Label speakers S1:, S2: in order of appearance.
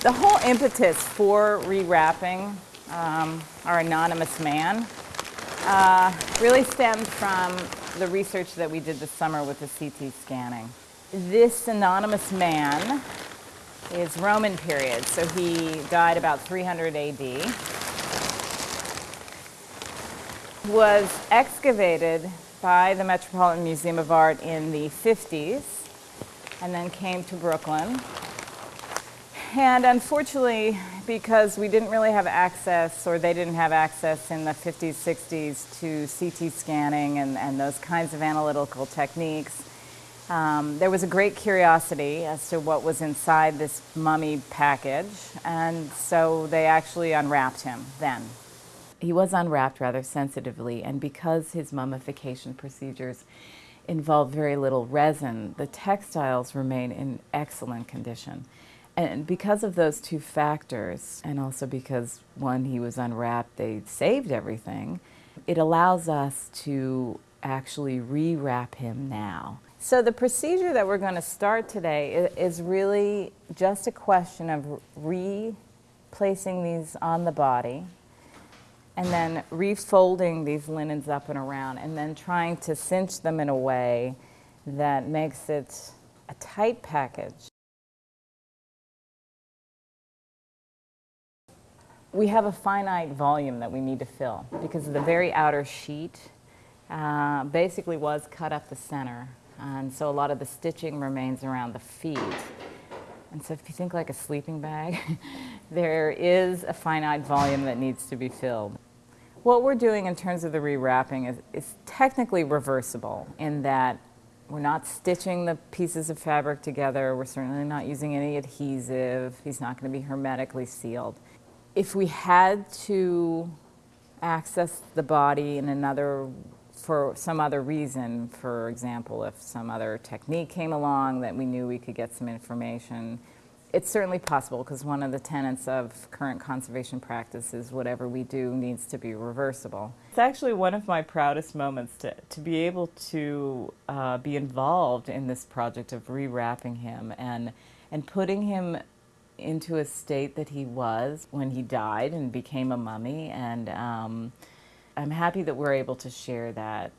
S1: The whole impetus for rewrapping um, our anonymous man uh, really stemmed from the research that we did this summer with the CT scanning. This anonymous man is Roman period, so he died about 300 AD. Was excavated by the Metropolitan Museum of Art in the 50s and then came to Brooklyn and unfortunately, because we didn't really have access, or they didn't have access in the 50s, 60s to CT scanning and, and those kinds of analytical techniques, um, there was a great curiosity as to what was inside this mummy package, and so they actually unwrapped him then. He was unwrapped rather sensitively, and because his mummification procedures involved very little resin, the textiles remain in excellent condition. And because of those two factors, and also because when he was unwrapped, they saved everything, it allows us to actually rewrap him now. So the procedure that we're going to start today is really just a question of replacing these on the body and then refolding these linens up and around and then trying to cinch them in a way that makes it a tight package. We have a finite volume that we need to fill because the very outer sheet uh, basically was cut up the center. And so a lot of the stitching remains around the feet. And so if you think like a sleeping bag, there is a finite volume that needs to be filled. What we're doing in terms of the rewrapping is, is technically reversible in that we're not stitching the pieces of fabric together. We're certainly not using any adhesive. He's not going to be hermetically sealed if we had to access the body in another, for some other reason, for example, if some other technique came along that we knew we could get some information, it's certainly possible because one of the tenets of current conservation practices, whatever we do needs to be reversible. It's actually one of my proudest moments to, to be able to uh, be involved in this project of rewrapping him and, and putting him into a state that he was when he died and became a mummy. And um, I'm happy that we're able to share that